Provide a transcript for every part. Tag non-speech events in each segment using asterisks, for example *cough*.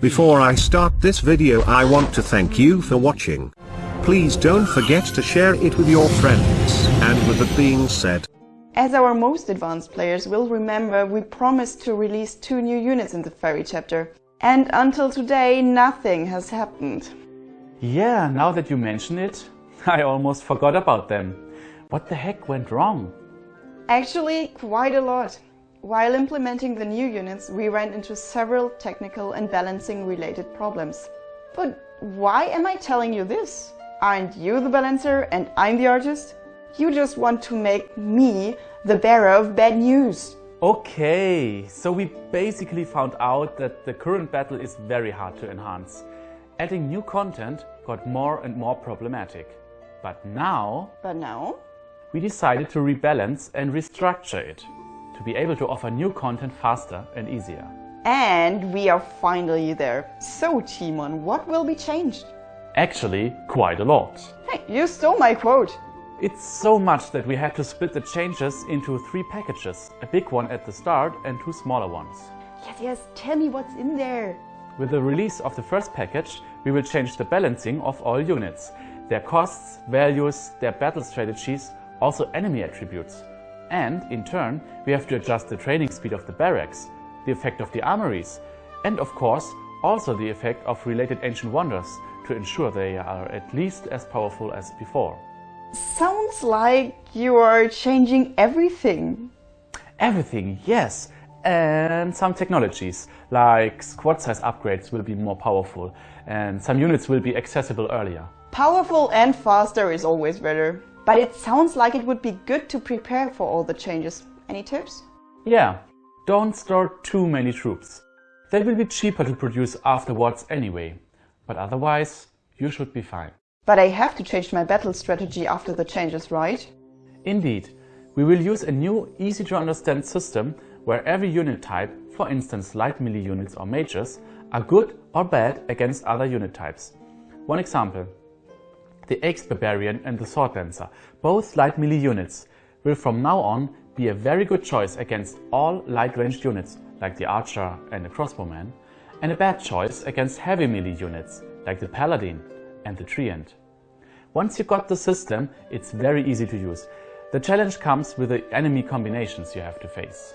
Before I start this video I want to thank you for watching. Please don't forget to share it with your friends. And with that being said, As our most advanced players will remember, we promised to release two new units in the Fairy chapter. And until today, nothing has happened. Yeah, now that you mention it, *laughs* I almost forgot about them. What the heck went wrong? Actually, quite a lot. While implementing the new units, we ran into several technical and balancing related problems. But why am I telling you this? Aren't you the balancer and I'm the artist? You just want to make me the bearer of bad news. Okay, so we basically found out that the current battle is very hard to enhance. Adding new content got more and more problematic. But now But now? we decided to rebalance and restructure it to be able to offer new content faster and easier. And we are finally there. So, Timon, what will be changed? Actually, quite a lot. Hey, you stole my quote. It's so much that we had to split the changes into three packages, a big one at the start and two smaller ones. Yes, yes, tell me what's in there. With the release of the first package, we will change the balancing of all units, their costs, values, their battle strategies, also enemy attributes. And, in turn, we have to adjust the training speed of the barracks, the effect of the armories, and of course, also the effect of related ancient wonders to ensure they are at least as powerful as before. Sounds like you are changing everything. Everything, yes, and some technologies, like squad size upgrades will be more powerful, and some units will be accessible earlier. Powerful and faster is always better. But it sounds like it would be good to prepare for all the changes. Any tips? Yeah, don't store too many troops. They will be cheaper to produce afterwards anyway, but otherwise you should be fine. But I have to change my battle strategy after the changes, right? Indeed, we will use a new, easy to understand system where every unit type, for instance light melee units or mages, are good or bad against other unit types. One example. The Axe Barbarian and the Sword Dancer, both light melee units, will from now on be a very good choice against all light ranged units like the Archer and the Crossbowman, and a bad choice against heavy melee units like the Paladin and the Treant. Once you got the system, it's very easy to use. The challenge comes with the enemy combinations you have to face.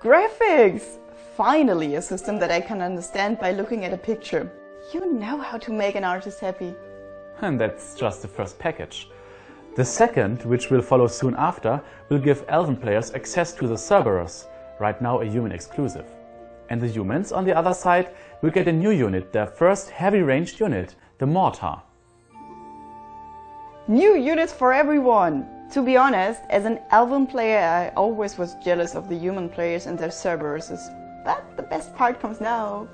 Graphics! Finally, a system that I can understand by looking at a picture. You know how to make an artist happy. And that's just the first package. The second, which will follow soon after, will give Elven players access to the Cerberus, right now a human exclusive. And the humans, on the other side, will get a new unit, their first heavy ranged unit, the Mortar. New units for everyone! To be honest, as an Elven player I always was jealous of the human players and their Cerberuses. But the best part comes now.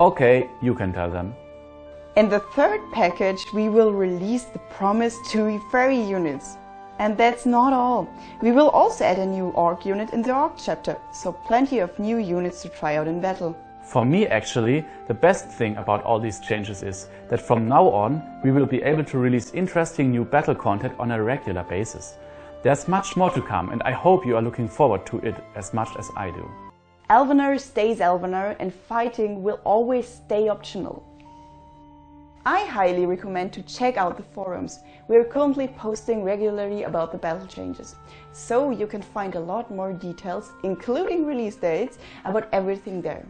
Okay, you can tell them. In the third package, we will release the promised two fairy units. And that's not all. We will also add a new orc unit in the orc chapter, so plenty of new units to try out in battle. For me actually, the best thing about all these changes is that from now on we will be able to release interesting new battle content on a regular basis. There's much more to come and I hope you are looking forward to it as much as I do. Elvenar stays Elvenar and fighting will always stay optional. I highly recommend to check out the forums. We are currently posting regularly about the battle changes, so you can find a lot more details, including release dates, about everything there.